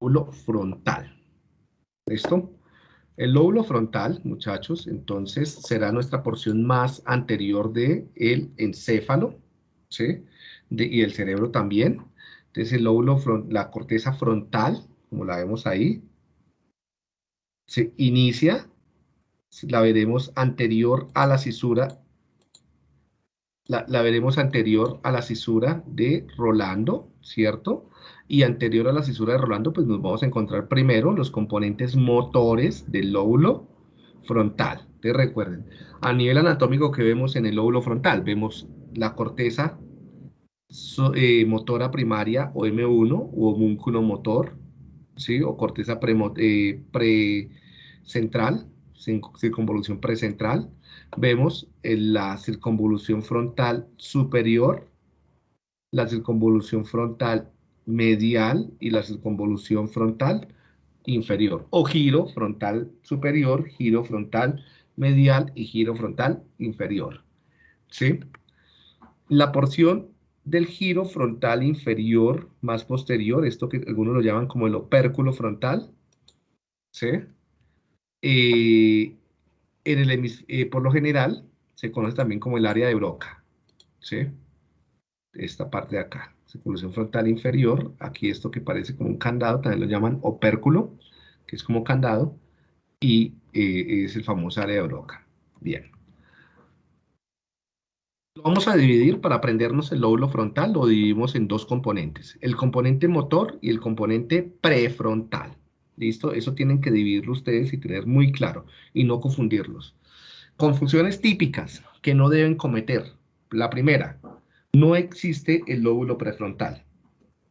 lóbulo frontal. ¿Listo? El lóbulo frontal, muchachos, entonces será nuestra porción más anterior del el encéfalo, ¿sí? y el cerebro también. Entonces el lóbulo, la corteza frontal, como la vemos ahí, se inicia, la veremos anterior a la cisura, la, la veremos anterior a la cisura de Rolando, ¿cierto? y anterior a la cisura de Rolando, pues nos vamos a encontrar primero los componentes motores del lóbulo frontal. Te recuerden, a nivel anatómico que vemos en el lóbulo frontal, vemos la corteza eh, motora primaria o M1 o homúnculo motor, ¿sí? o corteza eh, precentral, circunvolución precentral. Vemos la circunvolución frontal superior, la circunvolución frontal medial y la circunvolución frontal inferior, o giro frontal superior, giro frontal medial y giro frontal inferior. ¿Sí? La porción del giro frontal inferior más posterior, esto que algunos lo llaman como el opérculo frontal, ¿sí? Eh, en el, eh, por lo general se conoce también como el área de Broca, ¿sí? Esta parte de acá circulación frontal inferior, aquí esto que parece como un candado, también lo llaman opérculo, que es como candado, y eh, es el famoso área de Broca. Bien. Vamos a dividir para aprendernos el lóbulo frontal, lo dividimos en dos componentes, el componente motor y el componente prefrontal. ¿Listo? Eso tienen que dividirlo ustedes y tener muy claro y no confundirlos. Confusiones típicas que no deben cometer. La primera, no existe el lóbulo prefrontal.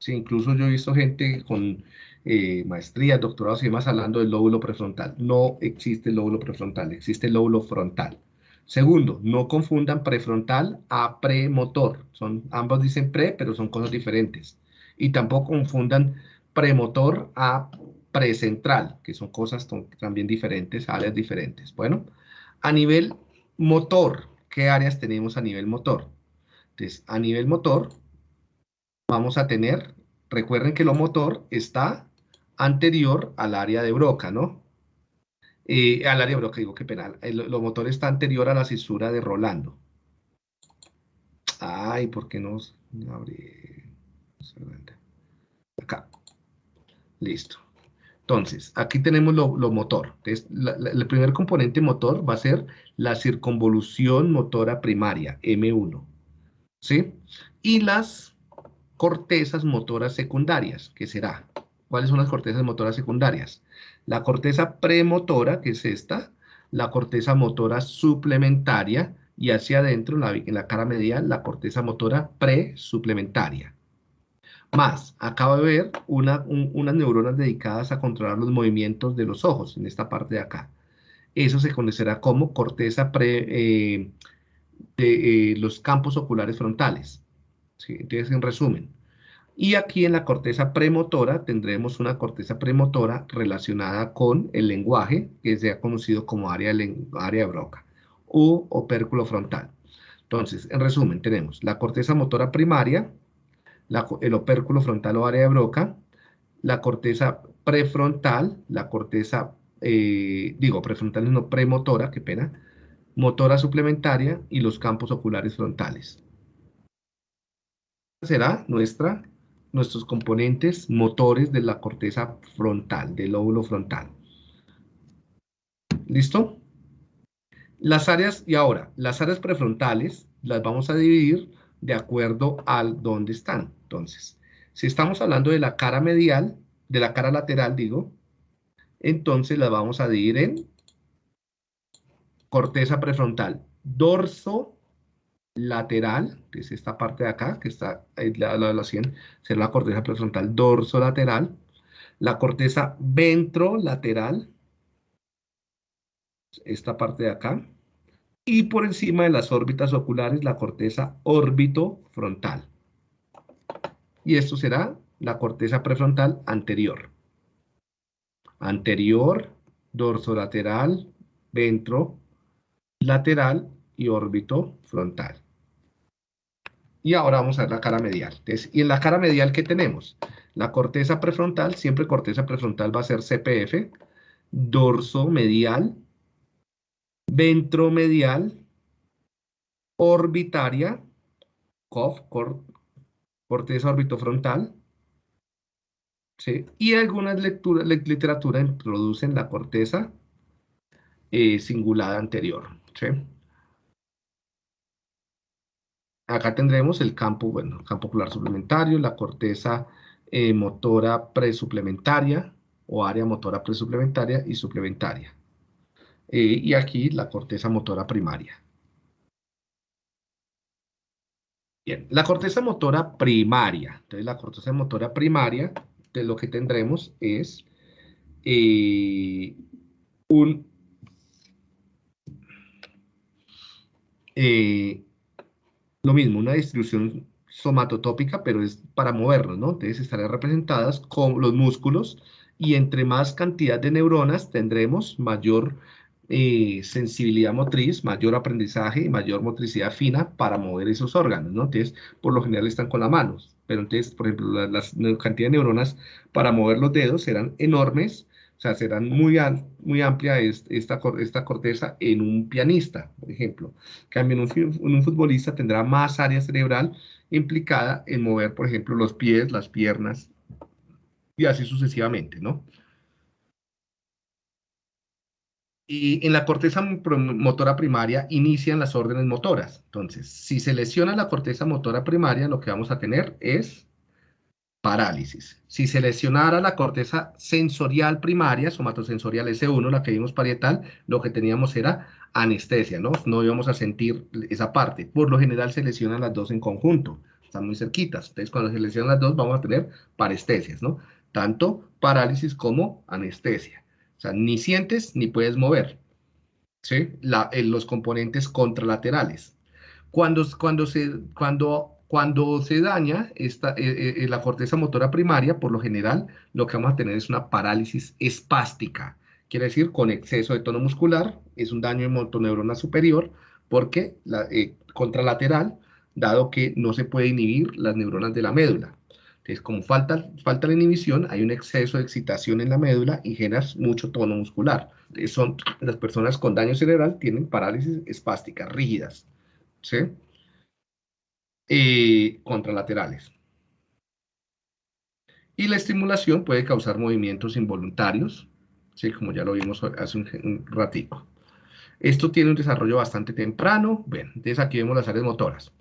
Incluso yo he visto gente con eh, maestrías, doctorados y demás hablando del lóbulo prefrontal. No existe el lóbulo prefrontal, existe el lóbulo frontal. Segundo, no confundan prefrontal a premotor. Son, ambos dicen pre, pero son cosas diferentes. Y tampoco confundan premotor a precentral, que son cosas también diferentes, áreas diferentes. Bueno, a nivel motor, ¿qué áreas tenemos a nivel motor? Entonces, a nivel motor, vamos a tener, recuerden que lo motor está anterior al área de Broca, ¿no? Eh, al área de Broca, digo, qué penal. lo motor está anterior a la cisura de Rolando. Ay, ¿por qué no abre? Acá. Listo. Entonces, aquí tenemos lo, motor. Entonces, el primer componente motor va a ser la circunvolución motora primaria, M1. ¿Sí? Y las cortezas motoras secundarias, ¿qué será? ¿Cuáles son las cortezas motoras secundarias? La corteza premotora, que es esta, la corteza motora suplementaria y hacia adentro, en la, cara medial, la corteza motora presuplementaria. Más, acaba de ver unas neuronas dedicadas a controlar los movimientos de los ojos, en esta parte de acá. Eso se conocerá como corteza pre, eh, de eh, los campos oculares frontales. Entonces, en resumen, y aquí en la corteza premotora tendremos una corteza premotora relacionada con el lenguaje, que se ha conocido como área área Broca, u opérculo frontal. Entonces, en resumen, tenemos la corteza motora primaria, el opérculo frontal o área Broca, la corteza prefrontal, la corteza, eh, digo, prefrontal no premotora, qué pena, motora suplementaria y los campos oculares frontales. Será nuestra, nuestros componentes motores de la corteza frontal, del lóbulo frontal. ¿Listo? Las áreas, y ahora, las áreas prefrontales las vamos a dividir de acuerdo al dónde están. Entonces, si estamos hablando de la cara medial, de la cara lateral, digo, entonces las vamos a dividir en corteza prefrontal, dorso lateral, que es esta parte de acá, que está al lado de la 100, será la corteza prefrontal dorso lateral, la corteza ventrolateral, esta parte de acá, y por encima de las órbitas oculares, la corteza órbito frontal. Y esto será la corteza prefrontal anterior. Anterior, dorso lateral, ventro, lateral y órbito frontal. Y ahora vamos a ver la cara medial. y en la cara medial, ¿qué tenemos? La corteza prefrontal, siempre corteza prefrontal va a ser CPF, dorso medial, ventromedial, orbitaria, COF, corteza orbitofrontal, ¿sí? y algunas lecturas, literatura introducen la corteza eh, cingulada anterior. ¿Sí? Acá tendremos el campo, bueno, campo ocular suplementario, la corteza eh, motora presuplementaria o área motora presuplementaria y suplementaria. Eh, y aquí la corteza motora primaria. Bien, la corteza motora primaria. Entonces, la corteza motora primaria, de lo que tendremos es eh, un... lo mismo, una distribución somatotópica, pero es para movernos, ¿no? Entonces estarán representadas con los músculos y entre más cantidad de neuronas tendremos mayor eh, sensibilidad motriz, mayor aprendizaje y mayor motricidad fina para mover esos órganos, ¿no? Entonces, por lo general están con las manos, pero entonces, por ejemplo, la, la cantidad de neuronas para mover los dedos serán enormes o sea, será muy, muy amplia esta, esta corteza en un pianista, por ejemplo. En un, un futbolista tendrá más área cerebral implicada en mover, por ejemplo, los pies, las piernas y así sucesivamente, ¿no? Y en la corteza motora primaria inician las órdenes motoras. Entonces, si se lesiona la corteza motora primaria, lo que vamos a tener es parálisis. Si se lesionara la corteza sensorial primaria, somatosensorial S1, la que vimos parietal, lo que teníamos era anestesia, ¿no? No íbamos a sentir esa parte. Por lo general se lesionan las dos en conjunto, están muy cerquitas. Entonces, cuando se lesionan las dos, vamos a tener parestesias, ¿no? Tanto parálisis como anestesia. O sea, ni sientes ni puedes mover. ¿Sí? La, los componentes contralaterales. Cuando, cuando, se, cuando cuando se daña esta, eh, eh, la corteza motora primaria, por lo general, lo que vamos a tener es una parálisis espástica. Quiere decir, con exceso de tono muscular, es un daño en motoneurona superior, porque la eh, contralateral, dado que no se puede inhibir las neuronas de la médula. Entonces, como falta, falta la inhibición, hay un exceso de excitación en la médula y generas mucho tono muscular. son, las personas con daño cerebral tienen parálisis espásticas rígidas. ¿sí? Eh, contralaterales. Y la estimulación puede causar movimientos involuntarios, ¿sí? como ya lo vimos hace un, ratico. Esto tiene un desarrollo bastante temprano. Bueno, entonces aquí vemos las áreas motoras.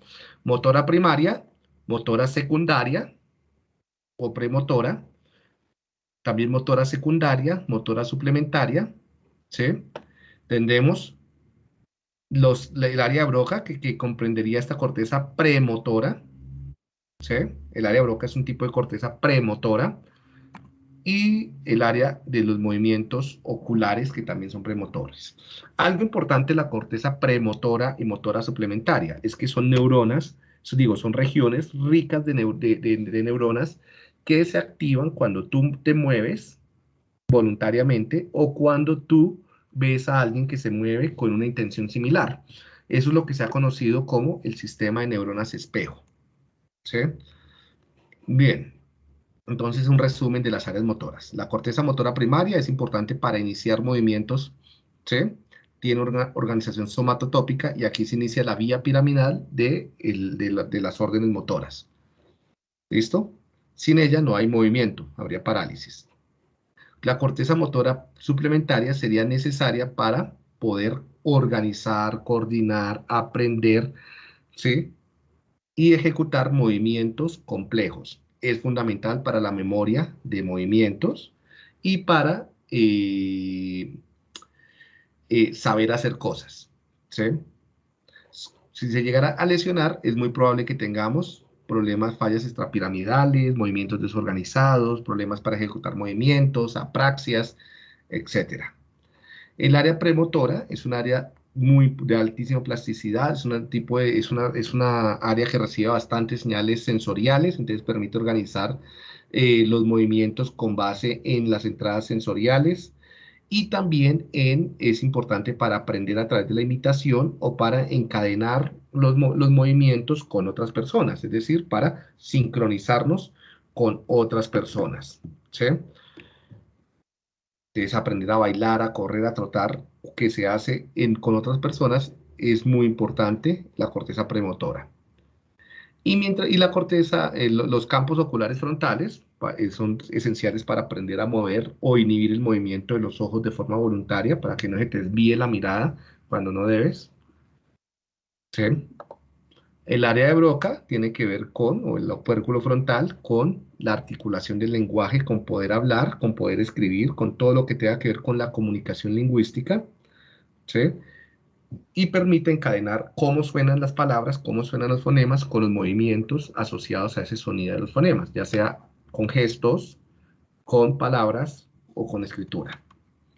Motora primaria, motora secundaria o premotora, también motora secundaria, motora suplementaria, ¿sí? Tendremos los, el área broca, que, que, comprendería esta corteza premotora, ¿sí? El área broca es un tipo de corteza premotora, y el área de los movimientos oculares, que también son premotores. Algo importante la corteza premotora y motora suplementaria, es que son neuronas, digo, son regiones ricas de, de, de neuronas que se activan cuando tú te mueves voluntariamente o cuando tú ves a alguien que se mueve con una intención similar. Eso es lo que se ha conocido como el sistema de neuronas espejo. ¿Sí? Bien, entonces un resumen de las áreas motoras. La corteza motora primaria es importante para iniciar movimientos, ¿sí? Tiene una organización somatotópica y aquí se inicia la vía piramidal de, de las órdenes motoras. ¿Listo? Sin ella no hay movimiento, habría parálisis. La corteza motora suplementaria sería necesaria para poder organizar, coordinar, aprender, ¿sí? Y ejecutar movimientos complejos. Es fundamental para la memoria de movimientos y para eh, eh, saber hacer cosas, ¿sí? Si se llegara a lesionar, es muy probable que tengamos problemas, fallas extrapiramidales, movimientos desorganizados, problemas para ejecutar movimientos, apraxias, etc. El área premotora es un área muy de altísima plasticidad, es, una tipo de, es, una, es una área que recibe bastantes señales sensoriales, entonces permite organizar eh, los movimientos con base en las entradas sensoriales, y también es importante para aprender a través de la imitación o para encadenar los, movimientos con otras personas, es decir, para sincronizarnos con otras personas, ¿sí? Aprender a bailar, a correr, a trotar, que se hace con otras personas, es muy importante la corteza premotora. Y, mientras, y la corteza, eh, los campos oculares frontales son esenciales para aprender a mover o inhibir el movimiento de los ojos de forma voluntaria para que no se te desvíe la mirada cuando no debes. El área de Broca tiene que ver con, o el opérculo frontal, con la articulación del lenguaje, con poder hablar, con poder escribir, con todo lo que tenga que ver con la comunicación lingüística. ¿sí? Y permite encadenar cómo suenan las palabras, cómo suenan los fonemas, con los movimientos asociados a ese sonido de los fonemas, ya sea con gestos, con palabras o con escritura.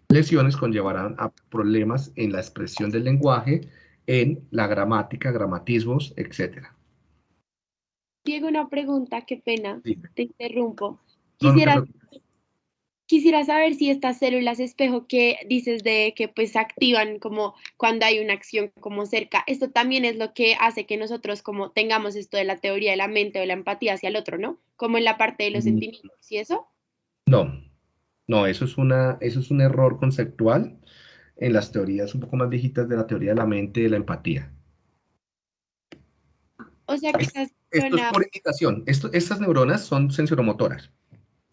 Lesiones conllevarán a problemas en la expresión del lenguaje, en la gramática, gramatismos, etc. Diego, una pregunta, qué pena, te interrumpo. Quisiera, quisiera saber si estas células espejo que dices de que pues se activan como cuando hay una acción como cerca, esto también es lo que hace que nosotros como tengamos esto de la teoría de la mente o de la empatía hacia el otro, ¿no? Como en la parte de los mm. sentimientos y eso. No, no, eso es, una, eso es un error conceptual en las teorías un poco más viejitas de la teoría de la mente y de la empatía. O sea que Esto es por indicación. estas neuronas son sensoromotoras.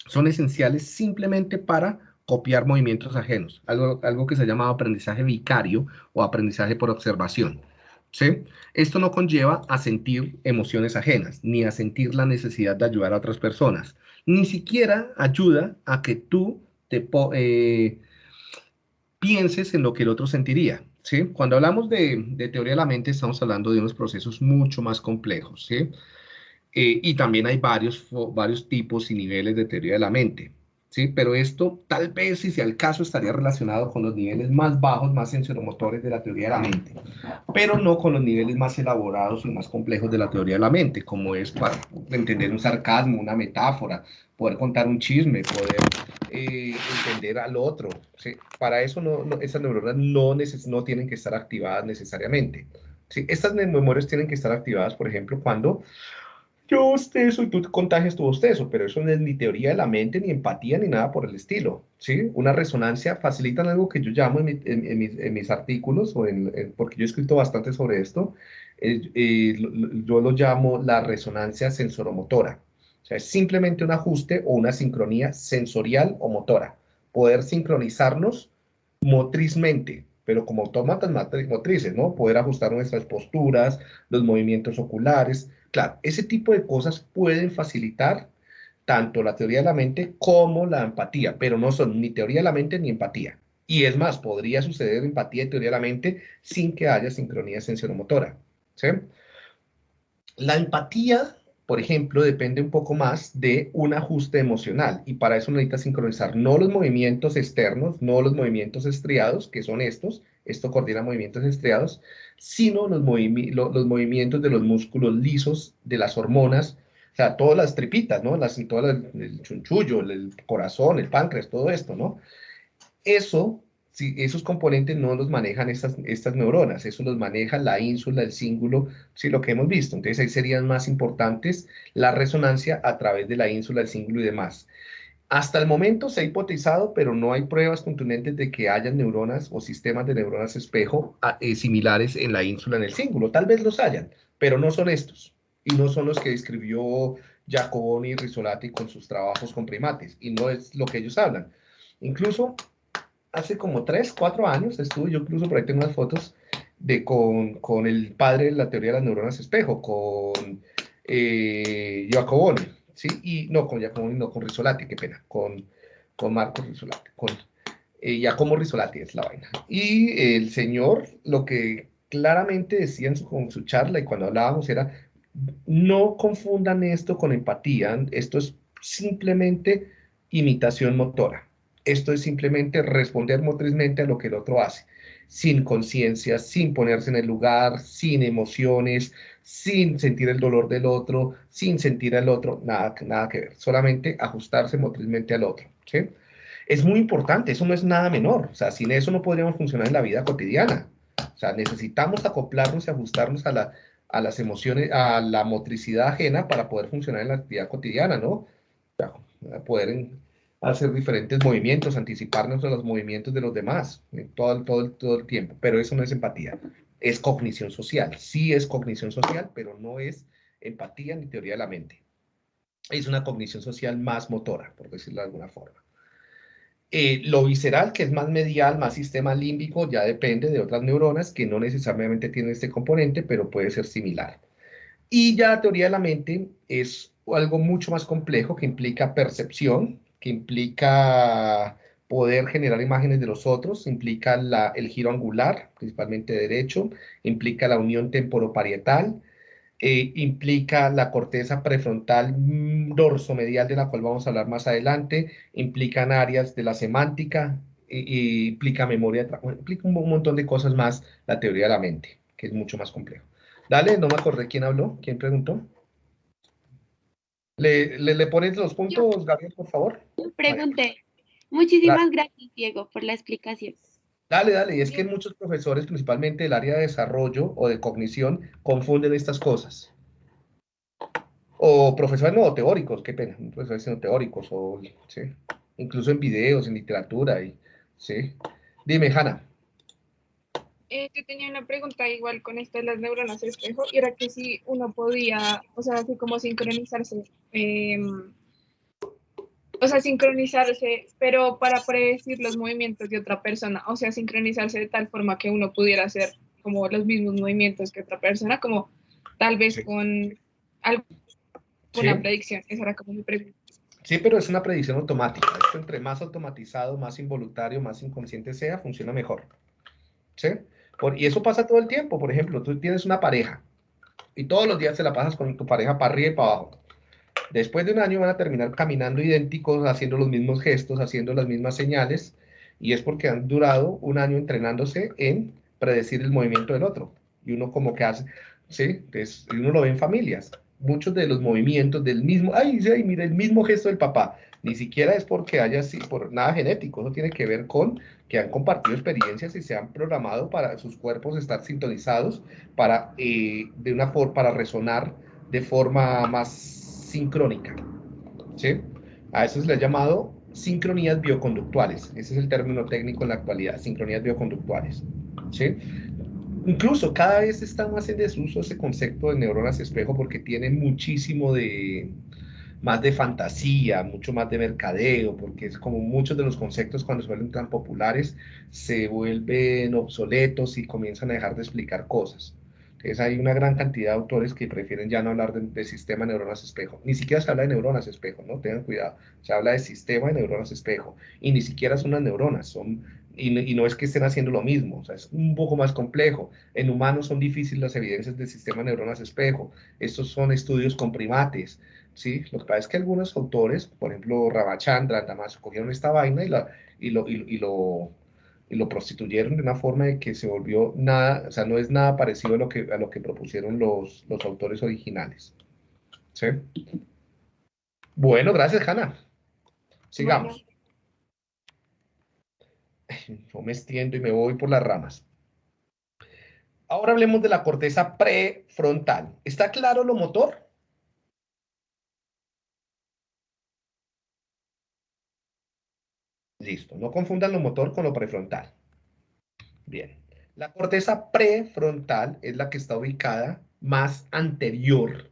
Son esenciales simplemente para copiar movimientos ajenos, algo, algo que se llama aprendizaje vicario o aprendizaje por observación. ¿sí? Esto no conlleva a sentir emociones ajenas, ni a sentir la necesidad de ayudar a otras personas, ni siquiera ayuda a que tú te, eh, pienses en lo que el otro sentiría. ¿sí? Cuando hablamos de, teoría de la mente, estamos hablando de unos procesos mucho más complejos. ¿sí? Eh, y también hay varios, varios tipos y niveles de teoría de la mente. ¿sí? Pero esto tal vez, si sea el caso, estaría relacionado con los niveles más bajos, más sensoromotores de la teoría de la mente, pero no con los niveles más elaborados y más complejos de la teoría de la mente, como es para entender un sarcasmo, una metáfora, poder contar un chisme, poder eh, entender al otro. Para eso no, esas neuronas no, no tienen que estar activadas necesariamente. ¿sí? Estas memorias tienen que estar activadas, por ejemplo, cuando yo eso y tú contagias tu bostezo, pero eso no es ni teoría de la mente, ni empatía, ni nada por el estilo, ¿sí? Una resonancia facilitan algo que yo llamo en, mis, artículos, o en, porque yo he escrito bastante sobre esto, eh, yo lo llamo la resonancia sensoromotora. O sea, es simplemente un ajuste o una sincronía sensorial o motora. Poder sincronizarnos motrizmente, pero como autómatas motrices, ¿no? Poder ajustar nuestras posturas, los movimientos oculares, Claro, ese tipo de cosas pueden facilitar tanto la teoría de la mente como la empatía, pero no son ni teoría de la mente ni empatía. Y es más, podría suceder empatía y teoría de la mente sin que haya sincronía sensoromotora. ¿sí? La empatía, por ejemplo, depende un poco más de un ajuste emocional y para eso necesita sincronizar no los movimientos externos, no los movimientos estriados, que son estos, esto coordina movimientos estriados, sino los, movimientos de los músculos lisos, de las hormonas, o sea, todas las tripitas, ¿no? Las, todo el chunchullo, el corazón, el páncreas, todo esto, ¿no? Eso, si esos componentes no los manejan estas, estas neuronas, eso los maneja la ínsula, el cíngulo, sí, lo que hemos visto. Entonces ahí serían más importantes la resonancia a través de la ínsula, el cíngulo y demás. Hasta el momento se ha hipotizado, pero no hay pruebas contundentes de que haya neuronas o sistemas de neuronas espejo ah, eh, similares en la ínsula, en el cíngulo. Tal vez los hayan, pero no son estos. Y no son los que describió Giacoboni y Risolati con sus trabajos con primates. Y no es lo que ellos hablan. Incluso hace como tres, cuatro años estuve, yo incluso por ahí tengo unas fotos de con, con el padre de la teoría de las neuronas espejo, con eh, ¿sí? Y no con Giacomo, no con Risolati, qué pena, con, con Marco Risolati, con eh, Giacomo Risolati es la vaina. Y el señor lo que claramente decía en su, su charla y cuando hablábamos era, no confundan esto con empatía, esto es simplemente imitación motora. Esto es simplemente responder motrizmente a lo que el otro hace, sin conciencia, sin ponerse en el lugar, sin emociones, sin sentir el dolor del otro, sin sentir al otro, nada, nada que ver, solamente ajustarse motrizmente al otro. ¿sí? Es muy importante, eso no es nada menor, o sea, sin eso no podríamos funcionar en la vida cotidiana. O sea, necesitamos acoplarnos y ajustarnos a, la, a las emociones, a la motricidad ajena para poder funcionar en la actividad cotidiana, ¿no? poder hacer diferentes movimientos, anticiparnos a los movimientos de los demás todo, todo, todo el tiempo, pero eso no es empatía, es cognición social, sí es cognición social, pero no es empatía ni teoría de la mente. Es una cognición social más motora, por decirlo de alguna forma. Eh, lo visceral, que es más medial, más sistema límbico, ya depende de otras neuronas que no necesariamente tienen este componente, pero puede ser similar. Y ya la teoría de la mente es algo mucho más complejo que implica percepción, que implica poder generar imágenes de los otros, implica el giro angular, principalmente derecho, implica la unión temporoparietal, eh, implica la corteza prefrontal mm, dorsomedial de la cual vamos a hablar más adelante, implican áreas de la semántica, implica memoria, implica un montón de cosas más la teoría de la mente, que es mucho más complejo. Dale, no me acordé quién habló, quién preguntó. ¿Le, le, pones los puntos, Gabriel, por favor? Pregunté. Muchísimas gracias, Diego, por la explicación. Dale, dale, y es que muchos profesores, principalmente del área de desarrollo o de cognición, confunden estas cosas. O profesores no, teóricos, qué pena, profesores no teóricos, o, ¿sí? incluso en videos, en literatura, y, ¿sí? Dime, Hanna. Eh, yo tenía una pregunta igual con esto de las neuronas espejo, y era que si uno podía, o sea, así como sincronizarse eh, o sea, sincronizarse, pero para predecir los movimientos de otra persona, o sea, sincronizarse de tal forma que uno pudiera hacer como los mismos movimientos que otra persona, como tal vez con alguna predicción. Esa era como mi pregunta. Sí, pero es una predicción automática. Esto entre más automatizado, más involuntario, más inconsciente sea, funciona mejor. ¿Sí? Y eso pasa todo el tiempo. Por ejemplo, tú tienes una pareja y todos los días te la pasas con tu pareja para arriba y para abajo. Después de un año van a terminar caminando idénticos, haciendo los mismos gestos, haciendo las mismas señales, y es porque han durado un año entrenándose en predecir el movimiento del otro. Y uno como que hace, ¿sí? y uno lo ve en familias. Muchos de los movimientos del mismo, ay, sí, mira, el mismo gesto del papá, ni siquiera es porque haya así, por nada genético, eso tiene que ver con que han compartido experiencias y se han programado para sus cuerpos estar sintonizados para, eh, de una forma, para resonar de forma más sincrónica. ¿sí? A eso se le ha llamado sincronías bioconductuales. Ese es el término técnico en la actualidad, sincronías bioconductuales. ¿sí? Incluso cada vez está más en desuso ese concepto de neuronas espejo porque tiene muchísimo de más de fantasía, mucho más de mercadeo, porque es como muchos de los conceptos cuando se vuelven tan populares se vuelven obsoletos y comienzan a dejar de explicar cosas. Entonces hay una gran cantidad de autores que prefieren ya no hablar de, sistema de neuronas espejo. Ni siquiera se habla de neuronas espejo, ¿no? Tengan cuidado. Se habla de sistema de neuronas espejo. Y ni siquiera son unas neuronas, son... Y, no es que estén haciendo lo mismo, o sea, es un poco más complejo. En humanos son difíciles las evidencias del sistema de neuronas espejo. Estos son estudios con primates, ¿sí? Lo que pasa es que algunos autores, por ejemplo, Ramachandra, Damas, cogieron esta vaina y, la, y, lo, y lo y lo prostituyeron de una forma de que se volvió nada, o sea, no es nada parecido a lo que, a lo que propusieron los, los autores originales. ¿Sí? Bueno, gracias, Hanna. Sigamos. Yo me extiendo y me voy por las ramas. Ahora hablemos de la corteza prefrontal. ¿Está claro lo motor? Listo, no confundan lo motor con lo prefrontal. Bien, la corteza prefrontal es la que está ubicada más anterior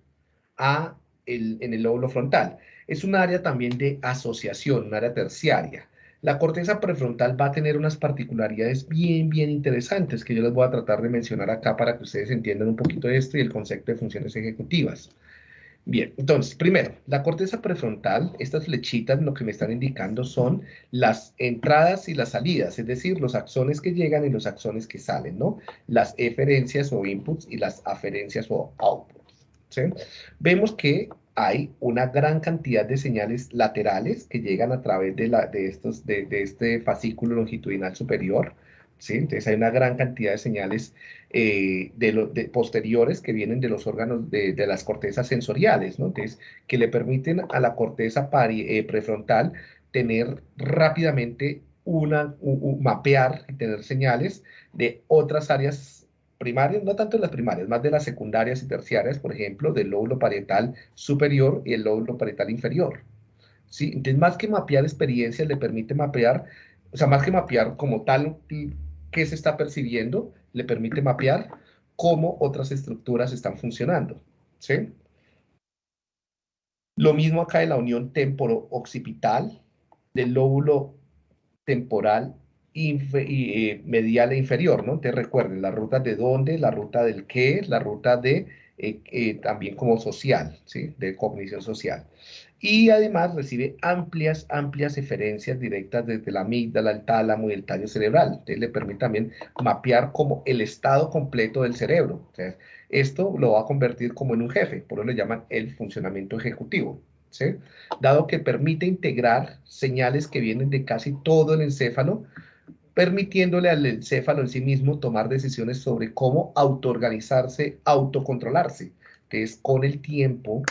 a el, en el lóbulo frontal. Es un área también de asociación, un área terciaria. La corteza prefrontal va a tener unas particularidades bien, bien interesantes que yo les voy a tratar de mencionar acá para que ustedes entiendan un poquito esto y el concepto de funciones ejecutivas. Bien, entonces, primero, la corteza prefrontal, estas flechitas lo que me están indicando son las entradas y las salidas, es decir, los axones que llegan y los axones que salen, ¿no? Las eferencias o inputs y las aferencias o outputs, ¿sí? Vemos que hay una gran cantidad de señales laterales que llegan a través de, la, de, estos, de, de este fascículo longitudinal superior, entonces hay una gran cantidad de señales eh, de, posteriores que vienen de los órganos de, las cortezas sensoriales, ¿no? Entonces, que le permiten a la corteza eh, prefrontal tener rápidamente una, mapear y tener señales de otras áreas primarias, no tanto las primarias, más de las secundarias y terciarias, por ejemplo, del lóbulo parietal superior y el lóbulo parietal inferior. ¿sí? Entonces, más que mapear experiencias, le permite mapear, o sea, más que mapear como tal qué se está percibiendo, le permite mapear cómo otras estructuras están funcionando, ¿sí? Lo mismo acá en la unión temporo-occipital del lóbulo temporal eh, medial e inferior, ¿no? Te recuerden, la ruta de dónde, la ruta del qué, la ruta de eh, eh, también como social, ¿sí? De cognición social. Y además recibe amplias, amplias referencias directas desde la amígdala, el tálamo y el tallo cerebral. Entonces le permite también mapear como el estado completo del cerebro. esto lo va a convertir como en un jefe, por eso le llaman el funcionamiento ejecutivo. ¿sí? Dado que permite integrar señales que vienen de casi todo el encéfalo, permitiéndole al encéfalo en sí mismo tomar decisiones sobre cómo autoorganizarse, autocontrolarse. es con el tiempo,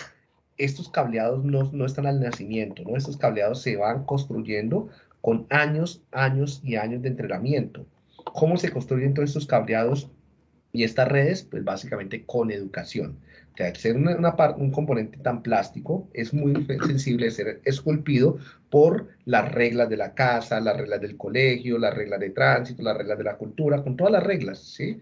estos cableados no, no están al nacimiento. Estos cableados se van construyendo con años, años y años de entrenamiento. ¿Cómo se construyen todos estos cableados y estas redes? Pues básicamente con educación que al ser un componente tan plástico, es muy sensible de ser esculpido por las reglas de la casa, las reglas del colegio, las reglas de tránsito, las reglas de la cultura, con todas las reglas, ¿sí?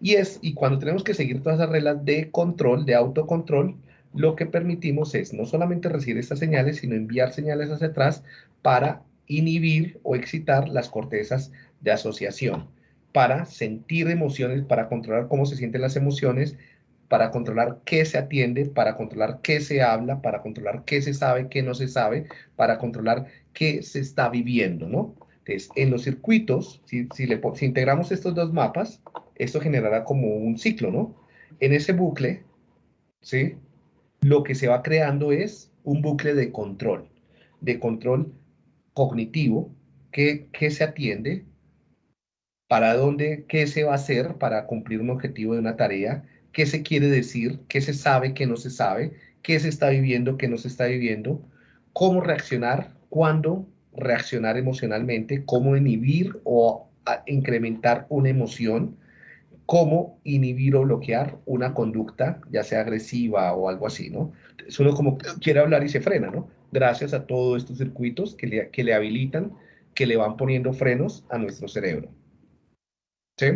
Y, es, y cuando tenemos que seguir todas esas reglas de control, de autocontrol, lo que permitimos es no solamente recibir estas señales, sino enviar señales hacia atrás para inhibir o excitar las cortezas de asociación, para sentir emociones, para controlar cómo se sienten las emociones, para controlar qué se atiende, para controlar qué se habla, para controlar qué se sabe, qué no se sabe, para controlar qué se está viviendo, ¿no? Entonces, en los circuitos, si, le, si integramos estos dos mapas, esto generará como un ciclo, ¿no? En ese bucle, ¿sí? Lo que se va creando es un bucle de control, de control cognitivo, que, que se atiende, para dónde, qué se va a hacer para cumplir un objetivo de una tarea, qué se quiere decir, qué se sabe, qué no se sabe, qué se está viviendo, qué no se está viviendo, cómo reaccionar, cuándo reaccionar emocionalmente, cómo inhibir o incrementar una emoción, cómo inhibir o bloquear una conducta, ya sea agresiva o algo así, ¿no? Es uno como quiere hablar y se frena, ¿no? Gracias a todos estos circuitos que le, que le habilitan, que le van poniendo frenos a nuestro cerebro. ¿Sí?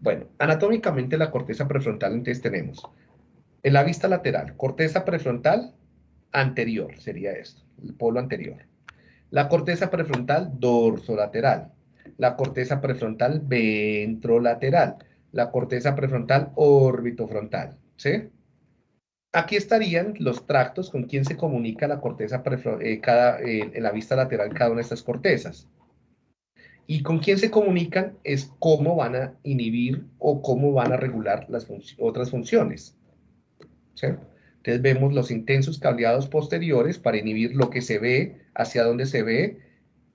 Bueno, anatómicamente la corteza prefrontal entonces tenemos en la vista lateral, corteza prefrontal anterior, sería esto, el polo anterior. La corteza prefrontal dorsolateral, la corteza prefrontal ventrolateral, la corteza prefrontal orbitofrontal, ¿sí? Aquí estarían los tractos con quien se comunica la corteza eh, cada, eh, en la vista lateral cada una de estas cortezas. Y con quién se comunican es cómo van a inhibir o cómo van a regular las otras funciones. Entonces vemos los intensos cableados posteriores para inhibir lo que se ve, hacia dónde se ve,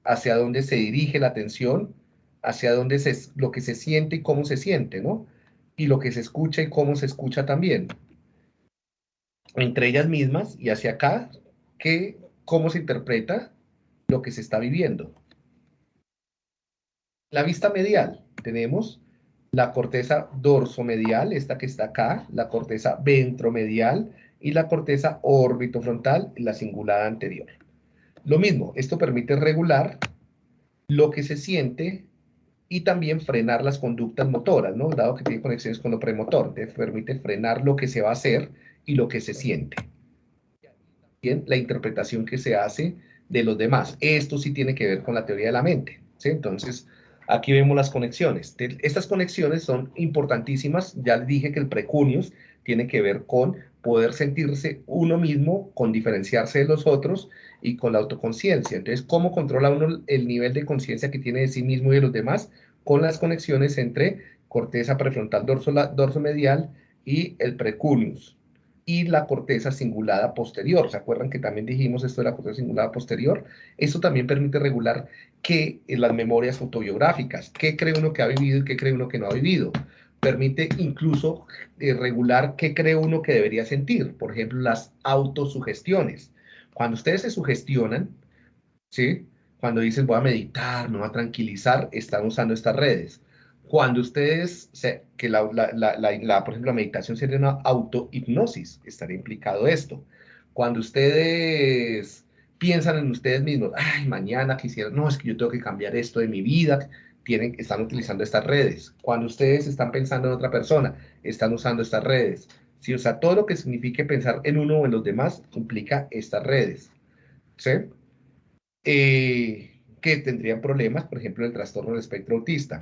hacia dónde se dirige la atención, hacia dónde se, lo que se siente y cómo se siente, ¿no? Y lo que se escucha y cómo se escucha también. Entre ellas mismas y hacia acá, que, cómo se interpreta lo que se está viviendo. La vista medial, tenemos la corteza dorsomedial, esta que está acá, la corteza ventromedial y la corteza orbitofrontal, la cingulada anterior. Lo mismo, esto permite regular lo que se siente y también frenar las conductas motoras, ¿no? Dado que tiene conexiones con lo premotor, te permite frenar lo que se va a hacer y lo que se siente. Bien, la interpretación que se hace de los demás. Esto sí tiene que ver con la teoría de la mente. Entonces, Aquí vemos las conexiones. Estas conexiones son importantísimas. Ya les dije que el precunius tiene que ver con poder sentirse uno mismo, con diferenciarse de los otros y con la autoconciencia. Entonces, ¿cómo controla uno el nivel de conciencia que tiene de sí mismo y de los demás? Con las conexiones entre corteza prefrontal dorso, dorso medial y el precunius y la corteza cingulada posterior. ¿Se acuerdan que también dijimos esto de la corteza cingulada posterior? Eso también permite regular que las memorias autobiográficas, qué cree uno que ha vivido y qué cree uno que no ha vivido. Permite incluso eh, regular qué cree uno que debería sentir. Por ejemplo, las autosugestiones. Cuando ustedes se sugestionan, ¿sí? Cuando dicen voy a meditar, me voy a tranquilizar, están usando estas redes cuando ustedes, que la, por ejemplo, la meditación sería una autohipnosis, estaría implicado esto. Cuando ustedes piensan en ustedes mismos, ay, mañana quisiera, no, es que yo tengo que cambiar esto de mi vida, tienen, están utilizando estas redes. Cuando ustedes están pensando en otra persona, están usando estas redes. Sí, o sea, todo lo que signifique pensar en uno o en los demás implica estas redes. ¿Sí? Eh, que tendrían problemas, por ejemplo, el trastorno del espectro autista.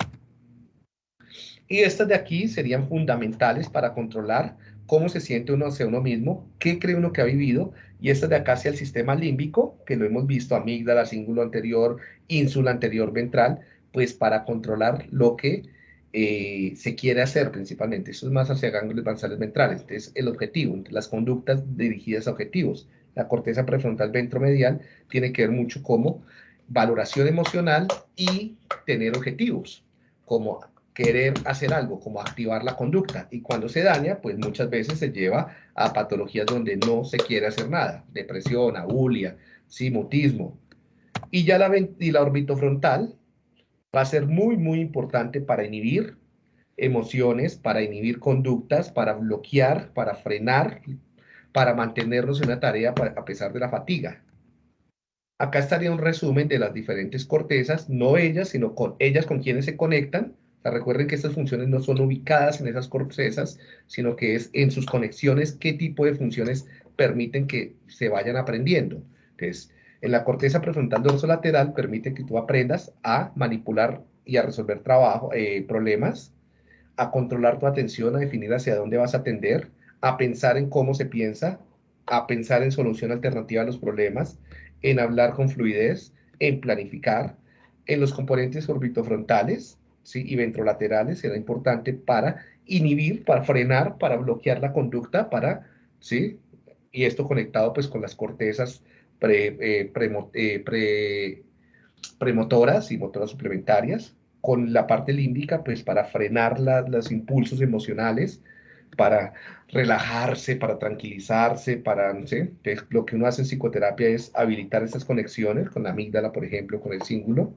Y estas de aquí serían fundamentales para controlar cómo se siente uno hacia uno mismo, qué cree uno que ha vivido, y estas de acá hacia el sistema límbico, que lo hemos visto, amígdala, cíngulo anterior, ínsula anterior ventral, pues para controlar lo que eh, se quiere hacer principalmente. Eso es más hacia ganglios basales ventrales. Entonces, el objetivo, las conductas dirigidas a objetivos. La corteza prefrontal ventromedial tiene que ver mucho como valoración emocional y tener objetivos, como querer hacer algo, como activar la conducta. Y cuando se daña, pues muchas veces se lleva a patologías donde no se quiere hacer nada. Depresión, abulia, sí, mutismo. Y ya la, y la orbitofrontal va a ser muy, muy importante para inhibir emociones, para inhibir conductas, para bloquear, para frenar, para mantenernos en una tarea a pesar de la fatiga. Acá estaría un resumen de las diferentes cortezas, no ellas, sino con ellas con quienes se conectan. Recuerden que estas funciones no son ubicadas en esas cortezas, sino que es en sus conexiones qué tipo de funciones permiten que se vayan aprendiendo. Entonces, en la corteza prefrontal dorsolateral permite que tú aprendas a manipular y a resolver trabajo, eh, problemas, a controlar tu atención, a definir hacia dónde vas a atender, a pensar en cómo se piensa, a pensar en solución alternativa a los problemas, en hablar con fluidez, en planificar, en los componentes orbitofrontales ¿sí? y ventrolaterales será importante para inhibir, para frenar, para bloquear la conducta, para, ¿sí? Y esto conectado pues con las cortezas eh, eh, premotoras y motoras suplementarias, con la parte límbica, pues para frenar los impulsos emocionales, para relajarse, para tranquilizarse, para, no sé, lo que uno hace en psicoterapia es habilitar estas conexiones con la amígdala, por ejemplo, con el cíngulo.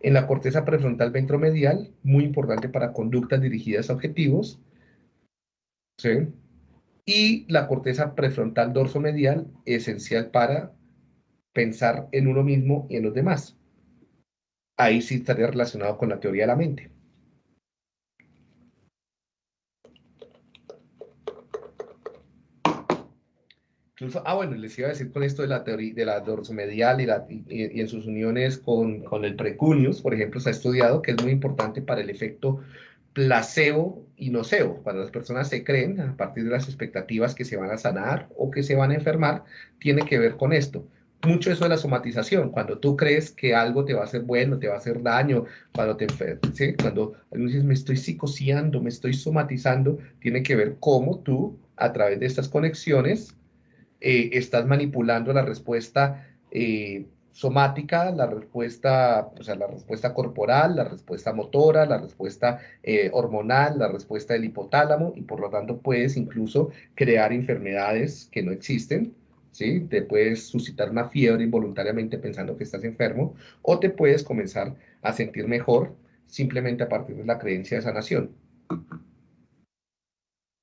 En la corteza prefrontal ventromedial, muy importante para conductas dirigidas a objetivos. ¿sí? Y la corteza prefrontal dorsomedial, esencial para pensar en uno mismo y en los demás. Ahí sí estaría relacionado con la teoría de la mente. Incluso, ah, bueno, les iba a decir con esto de la teoría de la dorsomedial y, la, y, en sus uniones con, con, el precuneus, por ejemplo, se ha estudiado que es muy importante para el efecto placebo y nocebo. Cuando las personas se creen a partir de las expectativas que se van a sanar o que se van a enfermar, tiene que ver con esto mucho eso de la somatización, cuando tú crees que algo te va a hacer bueno, te va a hacer daño, cuando te ¿sí? cuando dices me estoy psicoseando, me estoy somatizando, tiene que ver cómo tú, a través de estas conexiones, eh, estás manipulando la respuesta eh, somática, la respuesta, o sea, la respuesta corporal, la respuesta motora, la respuesta eh, hormonal, la respuesta del hipotálamo, y por lo tanto puedes incluso crear enfermedades que no existen, ¿sí? Te puedes suscitar una fiebre involuntariamente pensando que estás enfermo o te puedes comenzar a sentir mejor simplemente a partir de la creencia de sanación.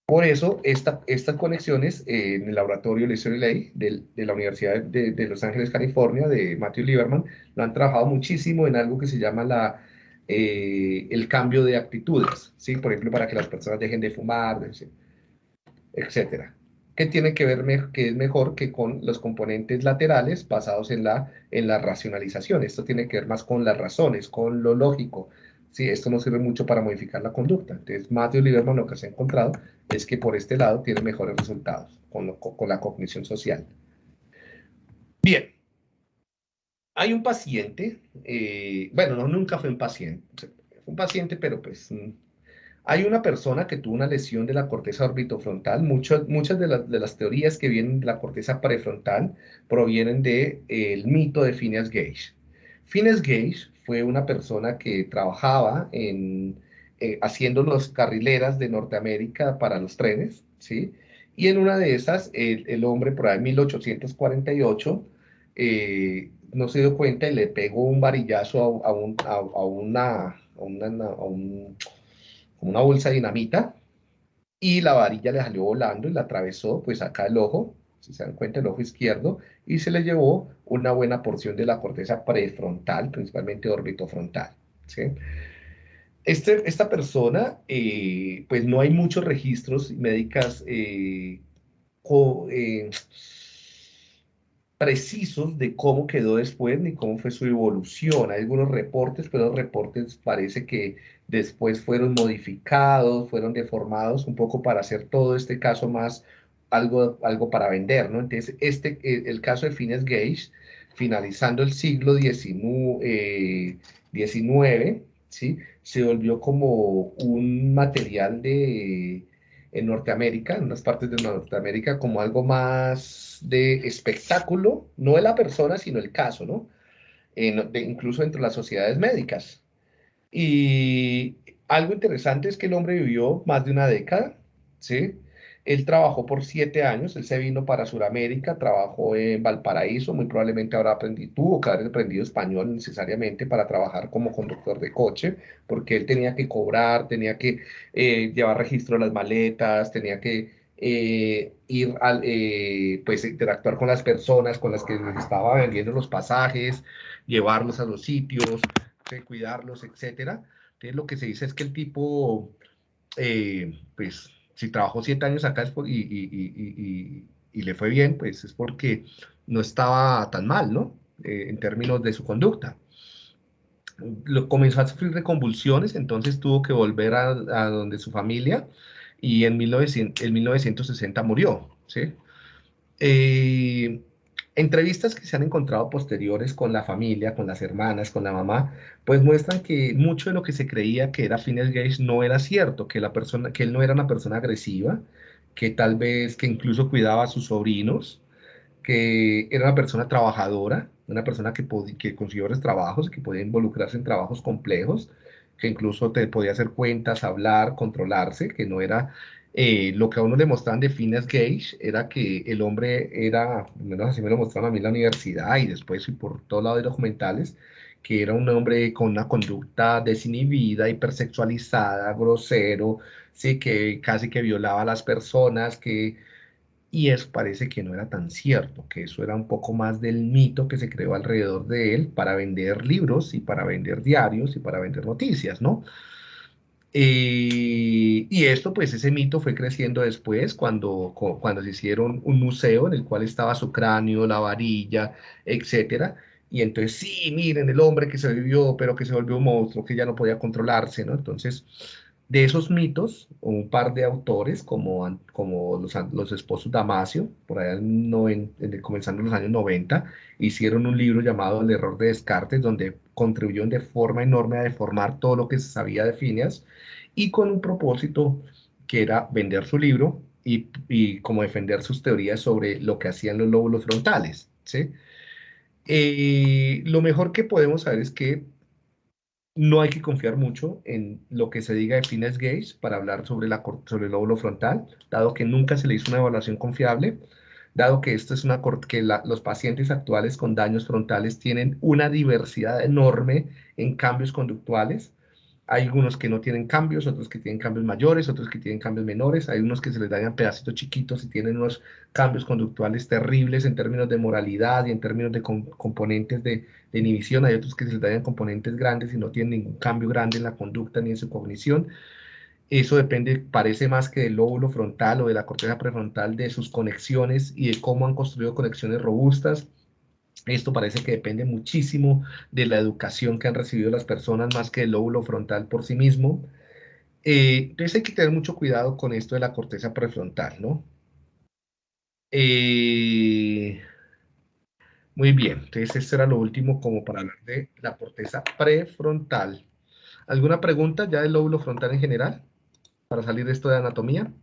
Por eso, estas conexiones eh, en el laboratorio Leslie Ley de, de, la Universidad de, Los Ángeles, California, de Matthew Lieberman, lo han trabajado muchísimo en algo que se llama la, eh, el cambio de actitudes, ¿sí? Por ejemplo, para que las personas dejen de fumar, etcétera que tiene que ver que es mejor que con los componentes laterales basados en la, en la racionalización. Esto tiene que ver más con las razones, con lo lógico. Sí, esto no sirve mucho para modificar la conducta. Entonces, Matthew Lieberman lo que se ha encontrado es que por este lado tiene mejores resultados con, la cognición social. Bien. Hay un paciente, eh, bueno, no, nunca fue un paciente, fue un paciente, pero pues mm, hay una persona que tuvo una lesión de la corteza orbitofrontal. muchas de, las teorías que vienen de la corteza prefrontal provienen del de, mito de Phineas Gage. Phineas Gage fue una persona que trabajaba en, eh, haciendo las carrileras de Norteamérica para los trenes, ¿sí? Y en una de esas, el, hombre por ahí en 1848 eh, no se dio cuenta y le pegó un varillazo a, un, a, una, una bolsa de dinamita y la varilla le salió volando y la atravesó pues acá el ojo si se dan cuenta, el ojo izquierdo, y se le llevó una buena porción de la corteza prefrontal, principalmente orbitofrontal. ¿sí? Este, esta persona, eh, pues no hay muchos registros médicas eh, eh, precisos de cómo quedó después ni cómo fue su evolución. Hay algunos reportes, pero los reportes parece que después fueron modificados, fueron deformados un poco para hacer todo este caso más algo, algo para vender, ¿no? Entonces, este, el caso de Fines Gage, finalizando el siglo XIX, ¿sí? se volvió como un material de, en Norteamérica, en unas partes de Norteamérica, como algo más de espectáculo, no de la persona, sino el caso, ¿no? incluso entre las sociedades médicas. Y algo interesante es que el hombre vivió más de una década, ¿sí? Él trabajó por siete años, él se vino para Sudamérica, trabajó en Valparaíso, muy probablemente habrá aprendido, tuvo que haber aprendido español necesariamente para trabajar como conductor de coche, porque él tenía que cobrar, tenía que eh, llevar registro de las maletas, tenía que eh, ir al, eh, pues interactuar con las personas con las que estaba vendiendo los pasajes, llevarlos a los sitios, cuidarlos, etcétera. Entonces lo que se dice es que el tipo, pues si trabajó siete años acá y, le fue bien, pues es porque no estaba tan mal, ¿no? Eh, en términos de su conducta. Lo, comenzó a sufrir de convulsiones, entonces tuvo que volver a, donde su familia y en, 1900, en 1960 murió, ¿sí? Eh, Entrevistas que se han encontrado posteriores con la familia, con las hermanas, con la mamá, pues muestran que mucho de lo que se creía que era Phineas Gage no era cierto, que, la persona, que él no era una persona agresiva, que tal vez que incluso cuidaba a sus sobrinos, que era una persona trabajadora, una persona que, que consiguió los trabajos, que podía involucrarse en trabajos complejos, que incluso te podía hacer cuentas, hablar, controlarse, que no era eh, lo que a uno le mostraban de Phineas Gage era que el hombre era, menos así me lo mostraron a mí en la universidad y después y por todos lados de documentales, que era un hombre con una conducta desinhibida, hipersexualizada, grosero, sí, que casi que violaba a las personas, que... Y eso parece que no era tan cierto, que eso era un poco más del mito que se creó alrededor de él para vender libros y para vender diarios y para vender noticias, ¿no? Y esto, pues ese mito fue creciendo después cuando, cuando se hicieron un museo en el cual estaba su cráneo, la varilla, etcétera. Y entonces, sí, miren, el hombre que se vivió, pero que se volvió un monstruo, que ya no podía controlarse, ¿no? Entonces, de esos mitos, un par de autores, como, como los, los esposos Damasio, por allá en, comenzando en los años 90, hicieron un libro llamado El error de Descartes, donde contribuyeron de forma enorme a deformar todo lo que se sabía de Phineas, y con un propósito que era vender su libro y, y como defender sus teorías sobre lo que hacían los lóbulos frontales. ¿sí? Eh, lo mejor que podemos saber es que no hay que confiar mucho en lo que se diga de Phineas Gage para hablar sobre, la, sobre el lóbulo frontal, dado que nunca se le hizo una evaluación confiable, dado que esto es una que los pacientes actuales con daños frontales tienen una diversidad enorme en cambios conductuales, hay algunos que no tienen cambios, otros que tienen cambios mayores, otros que tienen cambios menores. Hay unos que se les dañan pedacitos chiquitos y tienen unos cambios conductuales terribles en términos de moralidad y en términos de componentes de, inhibición. Hay otros que se les dañan componentes grandes y no tienen ningún cambio grande en la conducta ni en su cognición. Eso depende, parece más que del lóbulo frontal o de la corteza prefrontal, de sus conexiones y de cómo han construido conexiones robustas esto parece que depende muchísimo de la educación que han recibido las personas más que del lóbulo frontal por sí mismo. Eh, entonces hay que tener mucho cuidado con esto de la corteza prefrontal, ¿no? Eh, muy bien, entonces esto era lo último como para hablar de la corteza prefrontal. ¿Alguna pregunta ya del lóbulo frontal en general? Para salir de esto de anatomía.